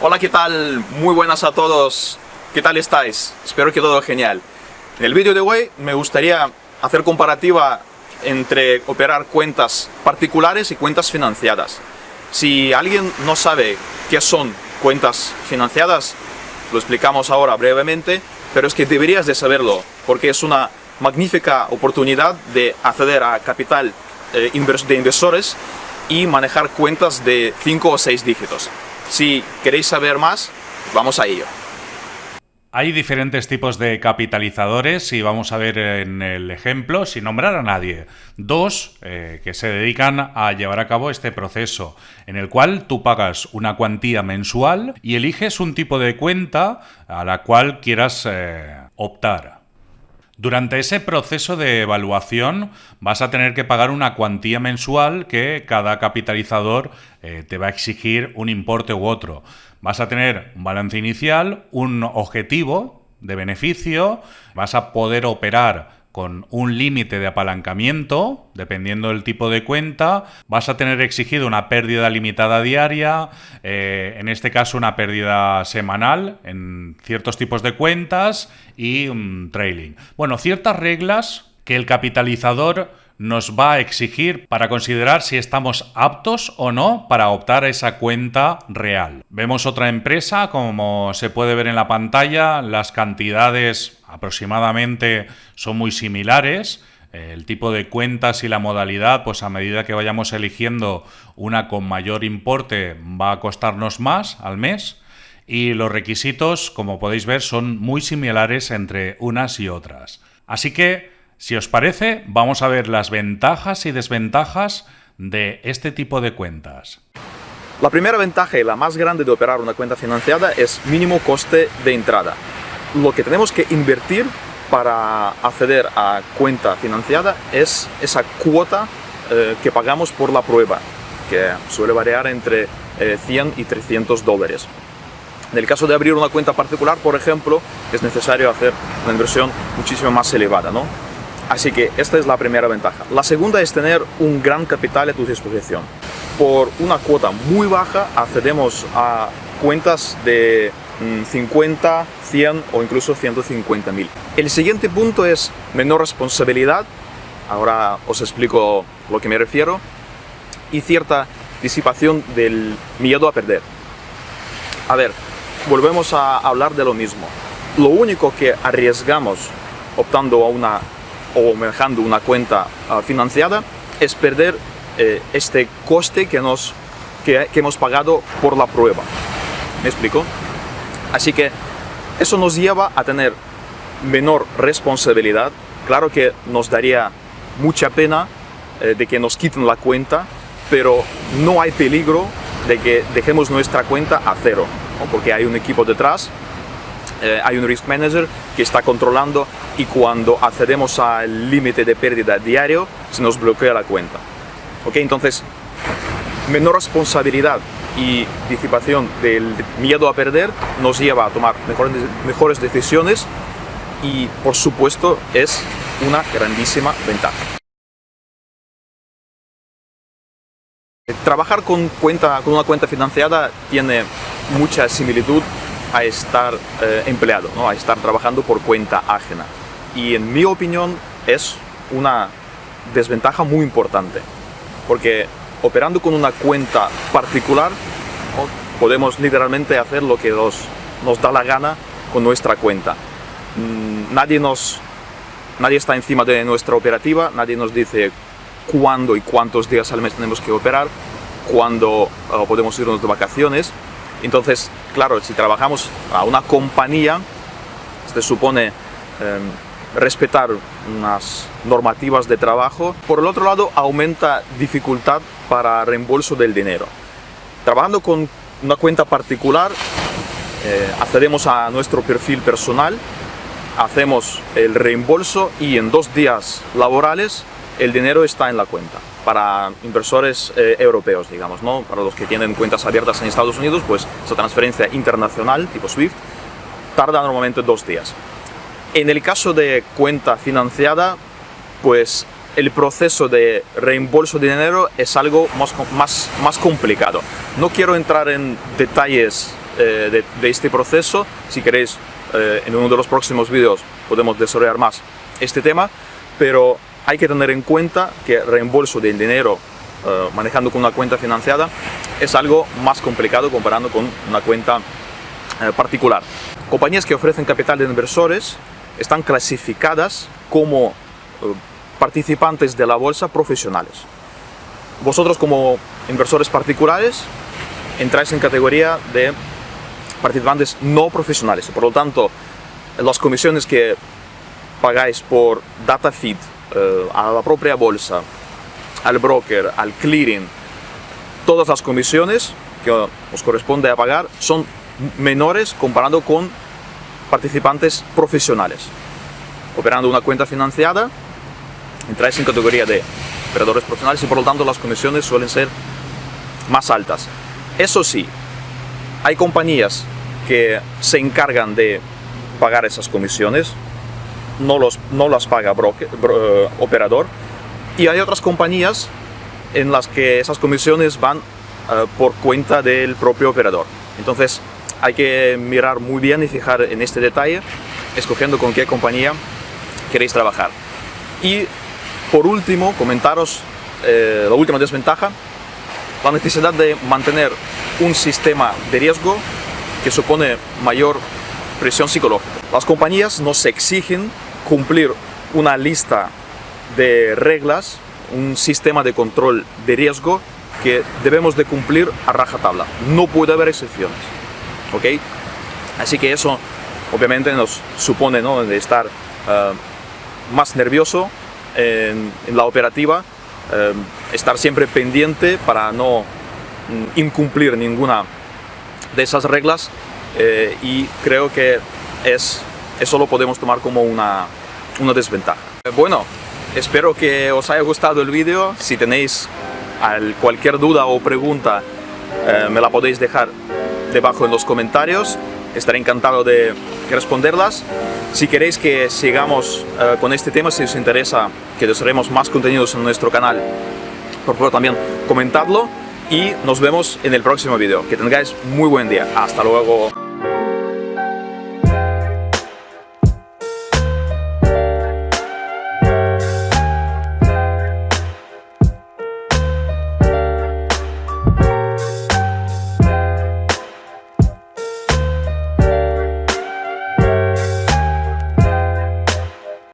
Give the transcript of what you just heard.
Hola, ¿qué tal? Muy buenas a todos. ¿Qué tal estáis? Espero que todo genial. En el vídeo de hoy me gustaría hacer comparativa entre operar cuentas particulares y cuentas financiadas. Si alguien no sabe qué son cuentas financiadas, lo explicamos ahora brevemente, pero es que deberías de saberlo, porque es una magnífica oportunidad de acceder a capital eh, de inversores y manejar cuentas de 5 o 6 dígitos. Si queréis saber más, vamos a ello. Hay diferentes tipos de capitalizadores y vamos a ver en el ejemplo, sin nombrar a nadie, dos eh, que se dedican a llevar a cabo este proceso, en el cual tú pagas una cuantía mensual y eliges un tipo de cuenta a la cual quieras eh, optar. Durante ese proceso de evaluación vas a tener que pagar una cuantía mensual que cada capitalizador eh, te va a exigir un importe u otro. Vas a tener un balance inicial, un objetivo de beneficio, vas a poder operar con un límite de apalancamiento, dependiendo del tipo de cuenta, vas a tener exigido una pérdida limitada diaria, eh, en este caso una pérdida semanal en ciertos tipos de cuentas y un trailing. Bueno, ciertas reglas que el capitalizador nos va a exigir para considerar si estamos aptos o no para optar a esa cuenta real. Vemos otra empresa, como se puede ver en la pantalla, las cantidades aproximadamente son muy similares. El tipo de cuentas y la modalidad, pues a medida que vayamos eligiendo una con mayor importe, va a costarnos más al mes. Y los requisitos, como podéis ver, son muy similares entre unas y otras. Así que si os parece, vamos a ver las ventajas y desventajas de este tipo de cuentas. La primera ventaja y la más grande de operar una cuenta financiada es mínimo coste de entrada. Lo que tenemos que invertir para acceder a cuenta financiada es esa cuota eh, que pagamos por la prueba, que suele variar entre 100 eh, y 300 dólares. En el caso de abrir una cuenta particular, por ejemplo, es necesario hacer una inversión muchísimo más elevada, ¿no? Así que esta es la primera ventaja. La segunda es tener un gran capital a tu disposición. Por una cuota muy baja accedemos a cuentas de 50, mm, 100 o incluso 150 mil. El siguiente punto es menor responsabilidad. Ahora os explico lo que me refiero. Y cierta disipación del miedo a perder. A ver, volvemos a hablar de lo mismo. Lo único que arriesgamos optando a una o manejando una cuenta ah, financiada es perder eh, este coste que, nos, que, hemos pagado por la prueba. ¿Me explico? Así que eso nos lleva a tener menor responsabilidad. Claro que nos daría mucha pena eh, de que nos quiten la cuenta, pero no hay peligro de que dejemos nuestra cuenta a cero, porque hay un equipo detrás eh, hay un risk manager que está controlando y cuando accedemos al límite de pérdida diario se nos bloquea la cuenta. ¿Ok? Entonces, menor responsabilidad y disipación del miedo a perder nos lleva a tomar mejores, mejores decisiones y por supuesto es una grandísima ventaja. Trabajar con, cuenta, con una cuenta financiada tiene mucha similitud a estar eh, empleado, ¿no? a estar trabajando por cuenta ajena. Y en mi opinión es una desventaja muy importante, porque operando con una cuenta particular podemos literalmente hacer lo que nos, da la gana con nuestra cuenta. Mm, nadie, nos, nadie está encima de nuestra operativa, nadie nos dice cuándo y cuántos días al mes tenemos que operar, cuándo eh, podemos irnos de vacaciones, entonces, claro, si trabajamos a una compañía, se supone em, respetar unas normativas de trabajo. Por el otro lado, aumenta dificultad para reembolso del dinero. Trabajando con una cuenta particular, eh, accedemos a nuestro perfil personal, hacemos el reembolso y en dos días laborales el dinero está en la cuenta para inversores eh, europeos, digamos, ¿no? Para los que tienen cuentas abiertas en Estados Unidos, pues esa transferencia internacional, tipo SWIFT, tarda normalmente dos días. En el caso de cuenta financiada, pues el proceso de reembolso de dinero es algo más, más, más complicado. No quiero entrar en detalles eh, de, de, este proceso. Si queréis, eh, en uno de los próximos vídeos podemos desarrollar más este tema, pero hay que tener en cuenta que reembolso del dinero eh, manejando con una cuenta financiada es algo más complicado comparando con una cuenta eh, particular. Compañías que ofrecen capital de inversores están clasificadas como eh, participantes de la bolsa profesionales. Vosotros como inversores particulares entráis en categoría de participantes no profesionales. Por lo tanto, las comisiones que pagáis por data feed a la propia bolsa al broker, al clearing, todas las comisiones que os corresponde a pagar son menores comparando con participantes profesionales. Operando una cuenta financiada, entráis en categoría de operadores profesionales y por lo tanto las comisiones suelen ser más altas. Eso sí, hay compañías que se encargan de pagar esas comisiones, no, los, no las paga broker, eh, operador, y hay otras compañías en las que esas comisiones van uh, por cuenta del propio operador. Entonces hay que mirar muy bien y fijar en este detalle, escogiendo con qué compañía queréis trabajar. Y por último, comentaros eh, la última desventaja, la necesidad de mantener un sistema de riesgo que supone mayor presión psicológica. Las compañías nos exigen cumplir una lista de reglas, un sistema de control de riesgo que debemos de cumplir a rajatabla. No puede haber excepciones. ¿ok? Así que eso obviamente nos supone ¿no? de estar eh, más nervioso en, la operativa, eh, estar siempre pendiente para no mm, incumplir ninguna de esas reglas eh, y creo que es, eso lo podemos tomar como una, una desventaja. Bueno, Espero que os haya gustado el vídeo. Si tenéis cualquier duda o pregunta, eh, me la podéis dejar debajo en los comentarios. Estaré encantado de responderlas. Si queréis que sigamos eh, con este tema, si os interesa que desarrollemos más contenidos en nuestro canal, por favor también comentadlo y nos vemos en el próximo vídeo. Que tengáis muy buen día. Hasta luego.